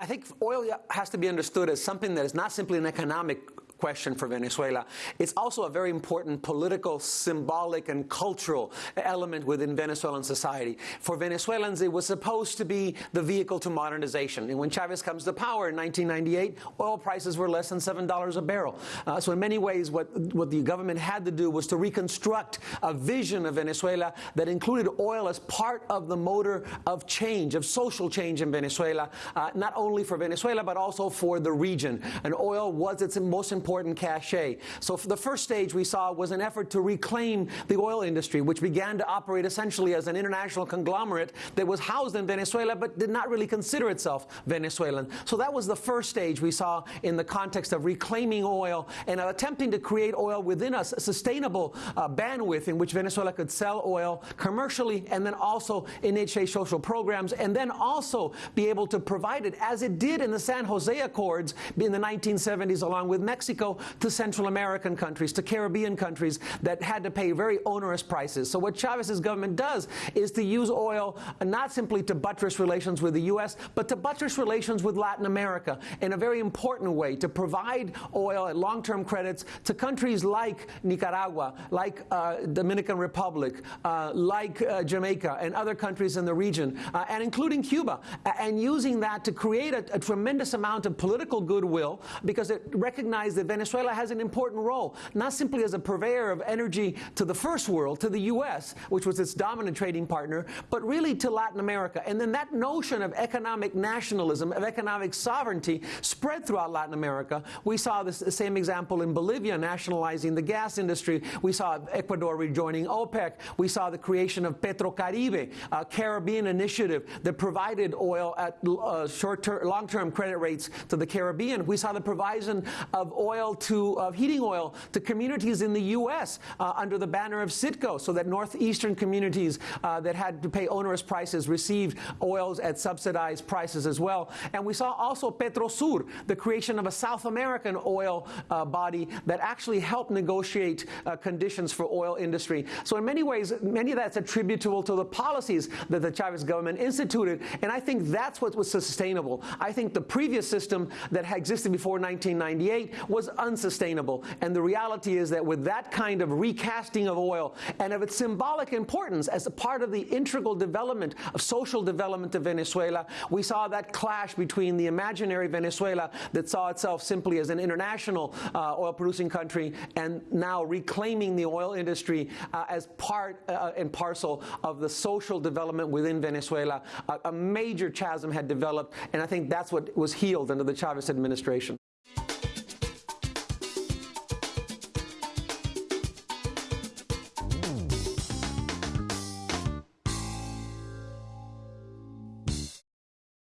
I think oil has to be understood as something that is not simply an economic question for Venezuela. It's also a very important political, symbolic, and cultural element within Venezuelan society. For Venezuelans, it was supposed to be the vehicle to modernization. And when Chavez comes to power in 1998, oil prices were less than $7 a barrel. Uh, so in many ways, what, what the government had to do was to reconstruct a vision of Venezuela that included oil as part of the motor of change, of social change in Venezuela, uh, not only for Venezuela, but also for the region. And oil was its most important important cachet. So the first stage we saw was an effort to reclaim the oil industry, which began to operate essentially as an international conglomerate that was housed in Venezuela but did not really consider itself Venezuelan. So that was the first stage we saw in the context of reclaiming oil and attempting to create oil within us, a sustainable uh, bandwidth in which Venezuela could sell oil commercially and then also initiate social programs and then also be able to provide it as it did in the San Jose Accords in the 1970s along with Mexico Mexico to Central American countries, to Caribbean countries that had to pay very onerous prices. So what Chavez's government does is to use oil not simply to buttress relations with the U.S., but to buttress relations with Latin America in a very important way, to provide oil at long-term credits to countries like Nicaragua, like uh, Dominican Republic, uh, like uh, Jamaica, and other countries in the region, uh, and including Cuba, and using that to create a, a tremendous amount of political goodwill because it recognized that Venezuela has an important role, not simply as a purveyor of energy to the first world, to the U.S., which was its dominant trading partner, but really to Latin America. And then that notion of economic nationalism, of economic sovereignty, spread throughout Latin America. We saw this the same example in Bolivia, nationalizing the gas industry. We saw Ecuador rejoining OPEC. We saw the creation of Petrocaribe, a Caribbean initiative that provided oil at uh, short-term, long-term credit rates to the Caribbean. We saw the provision of oil oil to uh, heating oil to communities in the U.S. Uh, under the banner of Citgo, so that northeastern communities uh, that had to pay onerous prices received oils at subsidized prices as well. And we saw also Petrosur, the creation of a South American oil uh, body that actually helped negotiate uh, conditions for oil industry. So in many ways, many of that's attributable to the policies that the Chavez government instituted, and I think that's what was sustainable. I think the previous system that existed before 1998 was unsustainable. And the reality is that with that kind of recasting of oil and of its symbolic importance as a part of the integral development of social development of Venezuela, we saw that clash between the imaginary Venezuela that saw itself simply as an international uh, oil-producing country and now reclaiming the oil industry uh, as part uh, and parcel of the social development within Venezuela. a major chasm had developed, and I think that's what was healed under the Chavez administration.